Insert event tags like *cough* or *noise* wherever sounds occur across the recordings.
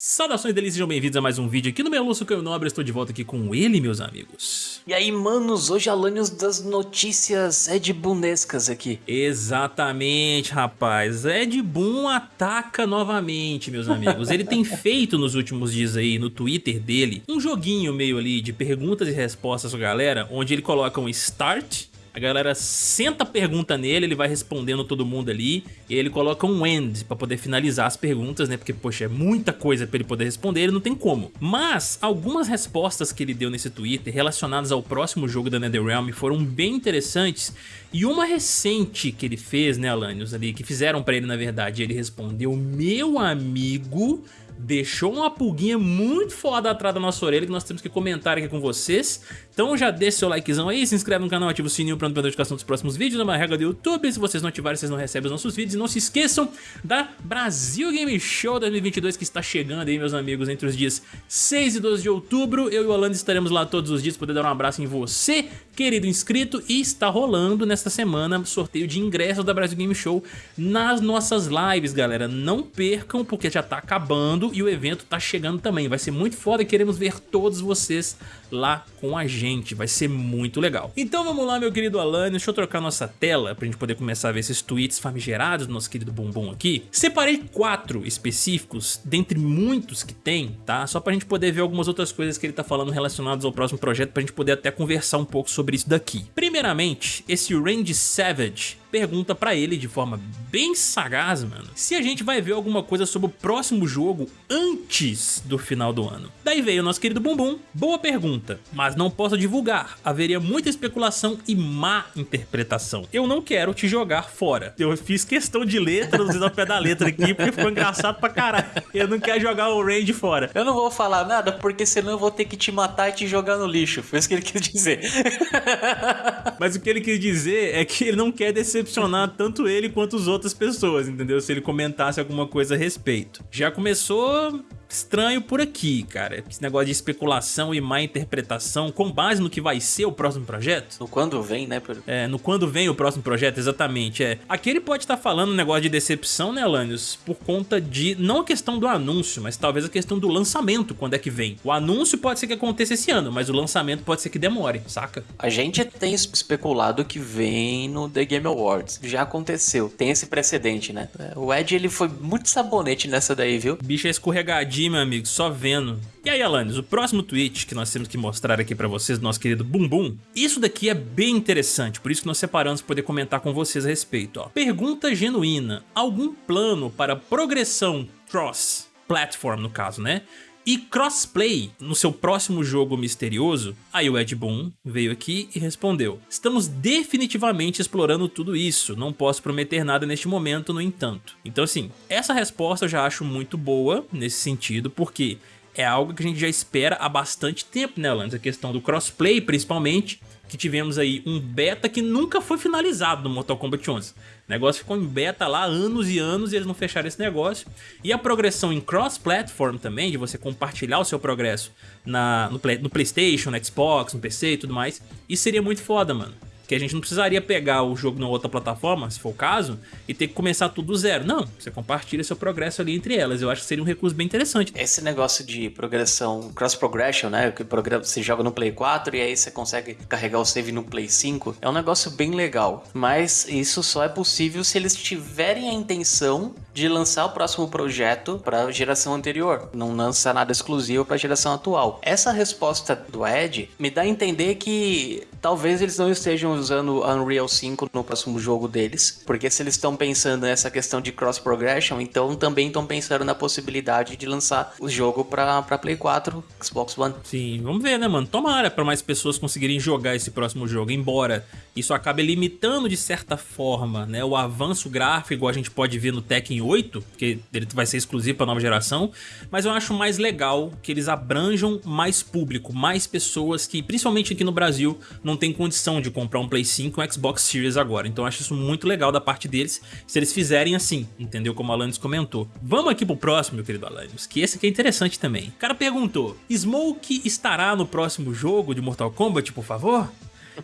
Saudações delícias, sejam bem-vindos a mais um vídeo aqui no meu Lúcio Caio Nobre, estou de volta aqui com ele, meus amigos. E aí, manos, hoje Alanios das notícias Ed Boonescas aqui. Exatamente, rapaz, Ed Boon ataca novamente, meus amigos. Ele tem *laughs* feito nos últimos dias aí, no Twitter dele, um joguinho meio ali de perguntas e respostas com a galera, onde ele coloca um start a galera senta a pergunta nele, ele vai respondendo todo mundo ali, e ele coloca um end pra poder finalizar as perguntas, né? Porque, poxa, é muita coisa pra ele poder responder, ele não tem como. Mas, algumas respostas que ele deu nesse Twitter relacionadas ao próximo jogo da NetherRealm foram bem interessantes, e uma recente que ele fez, né, Alanios, ali, que fizeram pra ele, na verdade, ele respondeu, meu amigo deixou uma pulguinha muito foda atrás da nossa orelha que nós temos que comentar aqui com vocês. Então já deixa seu likezão aí, se inscreve no canal, ativa o sininho para não perder a notificação dos próximos vídeos, é uma regra do YouTube, se vocês não ativarem vocês não recebem os nossos vídeos. E não se esqueçam da Brasil Game Show 2022 que está chegando aí, meus amigos, entre os dias 6 e 12 de outubro. Eu e o Alan estaremos lá todos os dias, poder dar um abraço em você, querido inscrito, e está rolando nesta semana sorteio de ingressos da Brasil Game Show nas nossas lives, galera. Não percam, porque já está acabando e o evento tá chegando também. Vai ser muito foda e queremos ver todos vocês lá com a gente. Vai ser muito legal. Então vamos lá, meu querido Alan. Deixa eu trocar nossa tela pra gente poder começar a ver esses tweets famigerados do nosso querido Bumbum aqui. Separei quatro específicos, dentre muitos que tem, tá? Só pra gente poder ver algumas outras coisas que ele tá falando relacionadas ao próximo projeto, pra gente poder até conversar um pouco sobre isso daqui. Primeiramente, esse Range Savage pergunta pra ele de forma bem sagaz, mano, se a gente vai ver alguma coisa sobre o próximo jogo antes do final do ano. Daí veio o nosso querido Bumbum, boa pergunta, mas não posso divulgar, haveria muita especulação e má interpretação. Eu não quero te jogar fora. Eu fiz questão de ler, traduzindo ao pé da letra aqui, porque ficou engraçado pra caralho. Eu não quero jogar o Range fora. Eu não vou falar nada, porque senão eu vou ter que te matar e te jogar no lixo. Foi isso que ele quis dizer. *laughs* mas o que ele quis dizer é que ele não quer decepcionar tanto ele quanto as outras pessoas, entendeu? Se ele comentasse alguma coisa a respeito. Já começou estranho por aqui, cara. Esse negócio de especulação e má interpretação com base no que vai ser o próximo projeto. No quando vem, né? É, no quando vem o próximo projeto, exatamente. É. Aqui ele pode estar tá falando um negócio de decepção, né, Alanios? Por conta de, não a questão do anúncio, mas talvez a questão do lançamento, quando é que vem. O anúncio pode ser que aconteça esse ano, mas o lançamento pode ser que demore, saca? A gente tem especulado que vem no The Game Awards. Já aconteceu. Tem esse precedente, né? O Ed, ele foi muito sabonete nessa daí, viu? Bicho é escorregadinho meu amigo, só vendo. E aí, Alanis, o próximo tweet que nós temos que mostrar aqui pra vocês, nosso querido Bumbum, isso daqui é bem interessante, por isso que nós separamos para poder comentar com vocês a respeito. Ó. Pergunta genuína, algum plano para progressão cross-platform, no caso, né? E crossplay no seu próximo jogo misterioso, aí o Ed Boon veio aqui e respondeu Estamos definitivamente explorando tudo isso, não posso prometer nada neste momento, no entanto. Então assim, essa resposta eu já acho muito boa nesse sentido, porque é algo que a gente já espera há bastante tempo, né, Lance? A questão do crossplay, principalmente, que tivemos aí um beta que nunca foi finalizado no Mortal Kombat 11. O negócio ficou em beta lá anos e anos e eles não fecharam esse negócio. E a progressão em cross-platform também, de você compartilhar o seu progresso na, no, play, no Playstation, no Xbox, no PC e tudo mais, isso seria muito foda, mano que a gente não precisaria pegar o jogo na outra plataforma, se for o caso, e ter que começar tudo do zero. Não, você compartilha seu progresso ali entre elas. Eu acho que seria um recurso bem interessante. Esse negócio de progressão, cross progression, né, que você joga no Play 4 e aí você consegue carregar o save no Play 5, é um negócio bem legal. Mas isso só é possível se eles tiverem a intenção de lançar o próximo projeto para a geração anterior, não lança nada exclusivo para a geração atual. Essa resposta do Ed me dá a entender que talvez eles não estejam usando Unreal 5 no próximo jogo deles, porque se eles estão pensando nessa questão de cross progression, então também estão pensando na possibilidade de lançar o jogo para Play 4, Xbox One. Sim, vamos ver, né, mano? Tomara para mais pessoas conseguirem jogar esse próximo jogo, embora isso acabe limitando de certa forma, né, o avanço gráfico, a gente pode ver no Tekken 8, porque ele vai ser exclusivo para nova geração, mas eu acho mais legal que eles abranjam mais público, mais pessoas que, principalmente aqui no Brasil, não tem condição de comprar um Play 5 e um Xbox Series agora. Então eu acho isso muito legal da parte deles, se eles fizerem assim, entendeu? Como o Alanis comentou. Vamos aqui pro próximo, meu querido Alanis, que esse aqui é interessante também. O cara perguntou, Smoke estará no próximo jogo de Mortal Kombat, por favor?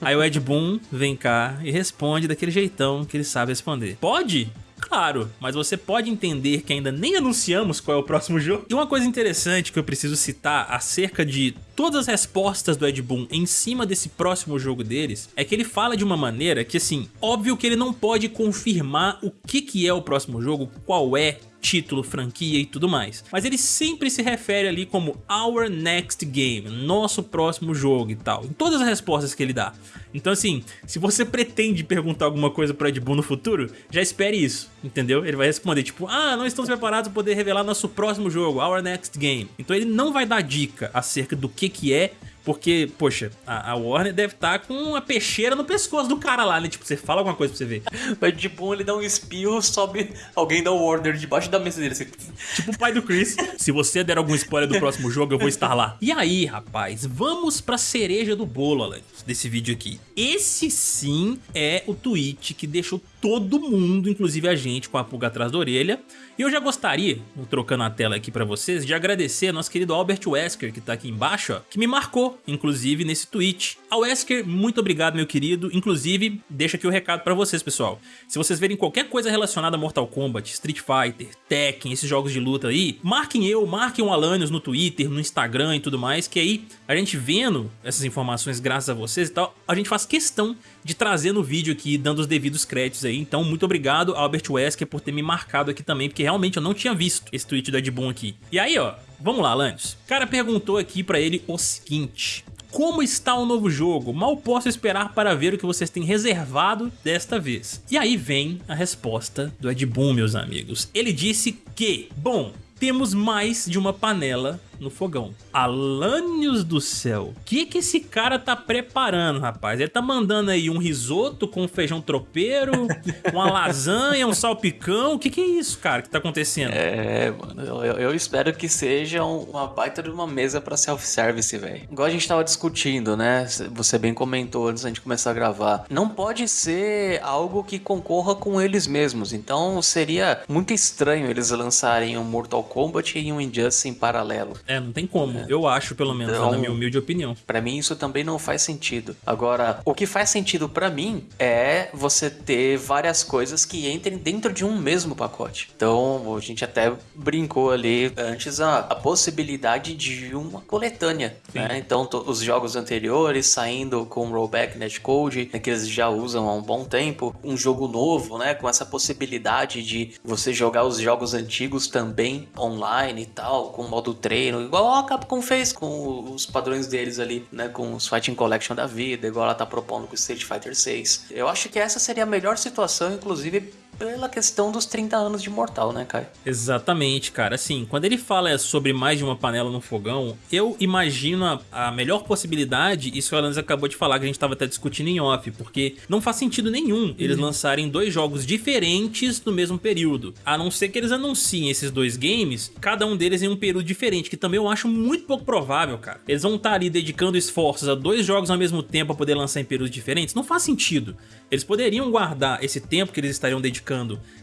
Aí o Ed Boon vem cá e responde daquele jeitão que ele sabe responder. Pode? Claro, mas você pode entender que ainda nem anunciamos qual é o próximo *laughs* jogo. E uma coisa interessante que eu preciso citar acerca de todas as respostas do Ed Boon em cima desse próximo jogo deles é que ele fala de uma maneira que assim, óbvio que ele não pode confirmar o que que é o próximo jogo, qual é, título, franquia e tudo mais. Mas ele sempre se refere ali como Our Next Game, nosso próximo jogo e tal, em todas as respostas que ele dá. Então assim, se você pretende perguntar alguma coisa pro Ed Boon no futuro, já espere isso, entendeu? Ele vai responder tipo, ah, não estamos preparados para poder revelar nosso próximo jogo, Our Next Game. Então ele não vai dar dica acerca do que que é porque, poxa, a, a Warner deve estar tá com uma peixeira no pescoço do cara lá, né? Tipo, você fala alguma coisa pra você ver. *laughs* Mas de bom ele dá um espirro, sobe alguém da Warner debaixo da mesa dele. Assim. Tipo o pai do Chris. *laughs* Se você der algum spoiler do próximo jogo, eu vou estar lá. E aí, rapaz, vamos pra cereja do bolo, Alan, desse vídeo aqui. Esse sim é o tweet que deixou todo mundo, inclusive a gente, com a pulga atrás da orelha. E eu já gostaria, trocando a tela aqui pra vocês, de agradecer a nosso querido Albert Wesker, que tá aqui embaixo, ó, que me marcou, inclusive, nesse tweet. A Wesker, muito obrigado, meu querido. Inclusive, deixa aqui o recado pra vocês, pessoal. Se vocês verem qualquer coisa relacionada a Mortal Kombat, Street Fighter, Tekken, esses jogos de luta aí, marquem eu, marquem o Alanios no Twitter, no Instagram e tudo mais, que aí a gente vendo essas informações graças a vocês e tal, a gente faz questão de trazer no vídeo aqui, dando os devidos créditos aí. Então, muito obrigado, Albert Wesker, por ter me marcado aqui também, porque realmente eu não tinha visto esse tweet do Ed Boon aqui. E aí, ó, vamos lá, Lanius. O cara perguntou aqui pra ele o seguinte... Como está o novo jogo? Mal posso esperar para ver o que vocês têm reservado desta vez. E aí vem a resposta do Ed Boon, meus amigos. Ele disse que, bom, temos mais de uma panela no fogão. Alânios do céu, o que que esse cara tá preparando, rapaz? Ele tá mandando aí um risoto com feijão tropeiro, *laughs* uma lasanha, um salpicão, o que que é isso, cara, que tá acontecendo? É, mano, eu, eu espero que seja uma baita de uma mesa pra self-service, velho. Igual a gente tava discutindo, né, você bem comentou antes da gente começar a gravar, não pode ser algo que concorra com eles mesmos, então seria muito estranho eles lançarem um Mortal Kombat e um Injustice em paralelo. É, não tem como. É. Eu acho, pelo menos, então, na minha humilde opinião. Para mim, isso também não faz sentido. Agora, o que faz sentido para mim é você ter várias coisas que entrem dentro de um mesmo pacote. Então, a gente até brincou ali antes a, a possibilidade de uma coletânea. Né? Então, os jogos anteriores saindo com rollback netcode, né, que eles já usam há um bom tempo. Um jogo novo, né? Com essa possibilidade de você jogar os jogos antigos também online e tal, com modo treino igual a Capcom fez com os padrões deles ali, né, com os Fighting Collection da vida, igual ela tá propondo com Street Fighter 6. Eu acho que essa seria a melhor situação, inclusive pela questão dos 30 anos de Mortal, né, Kai? Exatamente, cara. Assim, quando ele fala sobre mais de uma panela no fogão, eu imagino a, a melhor possibilidade, isso o Alanis acabou de falar, que a gente tava até discutindo em off, porque não faz sentido nenhum eles uhum. lançarem dois jogos diferentes no mesmo período. A não ser que eles anunciem esses dois games, cada um deles em um período diferente, que também eu acho muito pouco provável, cara. Eles vão estar tá ali dedicando esforços a dois jogos ao mesmo tempo para poder lançar em períodos diferentes? Não faz sentido. Eles poderiam guardar esse tempo que eles estariam dedicando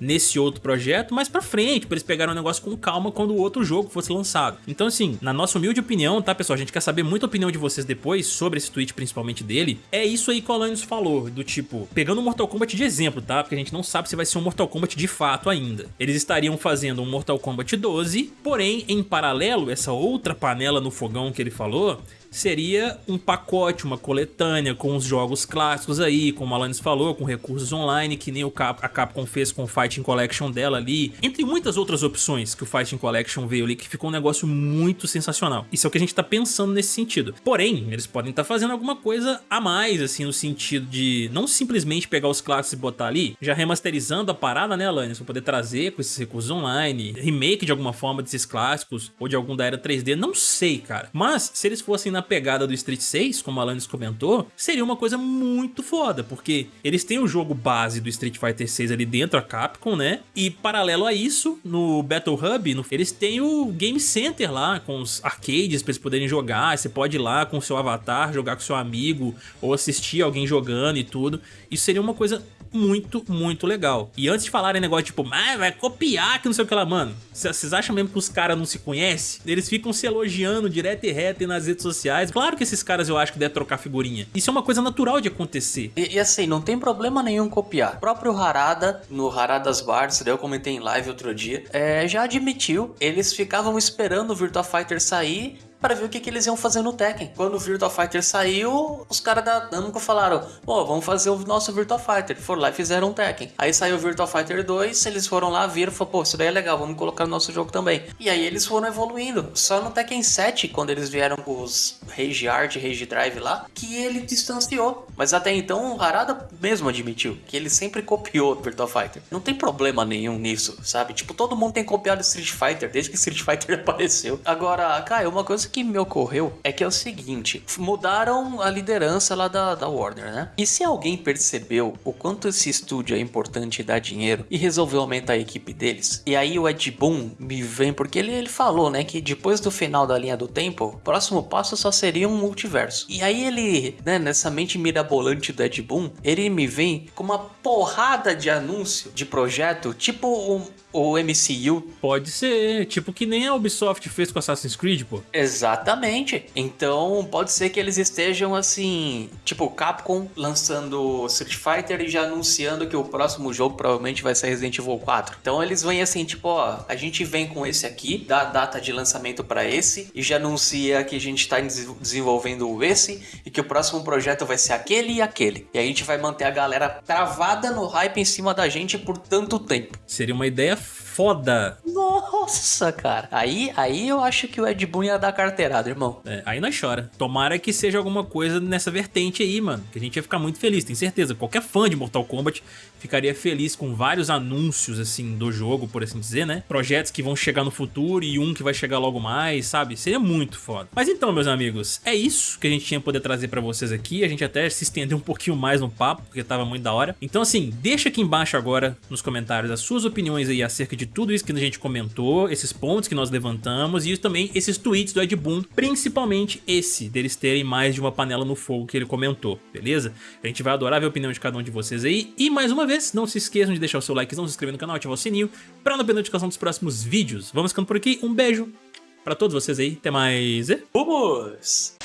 nesse outro projeto mais pra frente, pra eles pegarem o negócio com calma quando o outro jogo fosse lançado. Então assim, na nossa humilde opinião, tá pessoal, a gente quer saber muito a opinião de vocês depois sobre esse tweet principalmente dele, é isso aí que o Alanios falou, do tipo, pegando o Mortal Kombat de exemplo, tá? Porque a gente não sabe se vai ser um Mortal Kombat de fato ainda. Eles estariam fazendo um Mortal Kombat 12, porém, em paralelo, essa outra panela no fogão que ele falou, seria um pacote, uma coletânea com os jogos clássicos aí, como a Alanis falou, com recursos online, que nem o Cap a Capcom fez com o Fighting Collection dela ali, entre muitas outras opções que o Fighting Collection veio ali, que ficou um negócio muito sensacional. Isso é o que a gente tá pensando nesse sentido. Porém, eles podem estar tá fazendo alguma coisa a mais, assim, no sentido de não simplesmente pegar os clássicos e botar ali, já remasterizando a parada, né, Alanis, pra poder trazer com esses recursos online, remake de alguma forma desses clássicos, ou de algum da era 3D, não sei, cara. Mas, se eles fossem na pegada do Street 6, como a Alanis comentou, seria uma coisa muito foda, porque eles têm o jogo base do Street Fighter 6 ali dentro, a Capcom, né? E paralelo a isso, no Battle Hub, no, eles têm o Game Center lá, com os arcades pra eles poderem jogar, você pode ir lá com o seu avatar, jogar com seu amigo, ou assistir alguém jogando e tudo. Isso seria uma coisa muito, muito legal. E antes de falarem negócio tipo, ah, vai copiar que não sei o que lá, mano, vocês acham mesmo que os caras não se conhecem? Eles ficam se elogiando direto e reto nas redes sociais. Claro que esses caras eu acho que devem trocar figurinha. Isso é uma coisa natural de acontecer. E, e assim, não tem problema nenhum copiar. O próprio Harada, no Haradas Bars, eu comentei em live outro dia, é, já admitiu, eles ficavam esperando o Virtua Fighter sair para ver o que, que eles iam fazer no Tekken. Quando o Virtua Fighter saiu, os caras da Namco falaram: pô, vamos fazer o nosso Virtua Fighter. Foram lá e fizeram um Tekken. Aí saiu o Virtua Fighter 2, eles foram lá, viram e falaram: pô, isso daí é legal, vamos colocar no nosso jogo também. E aí eles foram evoluindo. Só no Tekken 7, quando eles vieram com os Rage Art, Rage Drive lá, que ele distanciou. Mas até então o Harada mesmo admitiu que ele sempre copiou o Virtua Fighter. Não tem problema nenhum nisso, sabe? Tipo, todo mundo tem copiado Street Fighter desde que Street Fighter *laughs* apareceu. Agora, cara, uma coisa que me ocorreu é que é o seguinte: mudaram a liderança lá da, da Warner, né? E se alguém percebeu o quanto esse estúdio é importante e dá dinheiro e resolveu aumentar a equipe deles, e aí o Ed Boon me vem, porque ele, ele falou, né, que depois do final da linha do tempo, o próximo passo só seria um multiverso. E aí ele, né, nessa mente mirabolante do Ed Boon, ele me vem com uma porrada de anúncio de projeto, tipo um o MCU. Pode ser, tipo que nem a Ubisoft fez com Assassin's Creed, pô. Exatamente. Então pode ser que eles estejam assim, tipo Capcom lançando Street Fighter e já anunciando que o próximo jogo provavelmente vai ser Resident Evil 4. Então eles vêm assim, tipo, ó, a gente vem com esse aqui, dá a data de lançamento para esse e já anuncia que a gente tá desenvolvendo esse e que o próximo projeto vai ser aquele e aquele. E a gente vai manter a galera travada no hype em cima da gente por tanto tempo. Seria uma ideia foda. Nossa, cara. Aí, aí eu acho que o Ed Boon ia dar carteirada, irmão. É, aí nós chora. Tomara que seja alguma coisa nessa vertente aí, mano. Que a gente ia ficar muito feliz, tenho certeza. Qualquer fã de Mortal Kombat ficaria feliz com vários anúncios, assim, do jogo, por assim dizer, né? Projetos que vão chegar no futuro e um que vai chegar logo mais, sabe? Seria muito foda. Mas então, meus amigos, é isso que a gente tinha poder trazer pra vocês aqui. A gente até se estendeu um pouquinho mais no papo, porque tava muito da hora. Então, assim, deixa aqui embaixo agora, nos comentários, as suas opiniões aí acerca de tudo isso que a gente comentou, esses pontos que nós levantamos e também esses tweets do Ed Boon, principalmente esse, deles terem mais de uma panela no fogo que ele comentou, beleza? A gente vai adorar ver a opinião de cada um de vocês aí. E mais uma vez, não se esqueçam de deixar o seu like, não se inscrever no canal, ativar o sininho para não perder notificação dos próximos vídeos. Vamos ficando por aqui, um beijo para todos vocês aí, até mais. Vamos!